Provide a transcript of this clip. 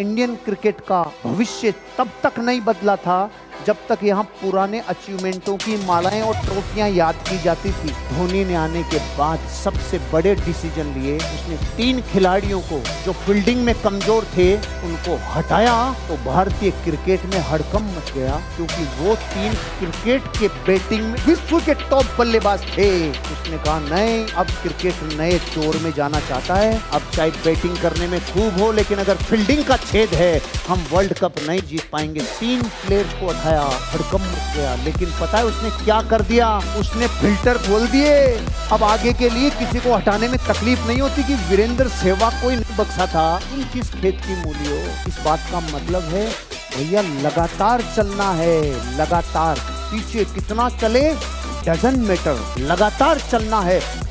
Indian cricket का भविष्य तब तक नहीं बदला था जब तक यहाँ पुराने अचीवमेंटों की मालाएँ और ट्रॉफियाँ याद की जाती थी, धोनी ने आने के बाद सबसे बड़े डिसीज़न लिए। उसने तीन खिलाड़ियों को, जो फील्डिंग में कमज़ोर थे, उनको हटाया तो भारतीय क्रिकेट में हड़कम मच गया, क्योंकि वो तीन क्रिकेट के बैटिंग में विश्व के टॉप बल्लेबाज थे। उसने कहा, नहीं, अब क्रिकेट नए दौर में जाना चाहता है। अब चाहे बैटिंग करने में खूब हो, लेकिन अगर फील्डिंग का छेद है, हम वर्ल्ड कप नहीं जीत पाएँगे। तीन प्लेयर्स को उठाया भड़कम उठ गया। लेकिन पता है उसने क्या कर दिया? उसने फ़िल्टर खोल दिए। अब आगे के लिए किसी को हटाने में तकलीफ़ नहीं होती कि वीरेंद्र सहवाग कोई नहीं बक्सा था। तुम किस खेत की मूली हो इस बात का मतलब है, भैया, लगातार चलना है। लगातार। पीछे कितना चले? Doesn't matter. लगातार चलना है।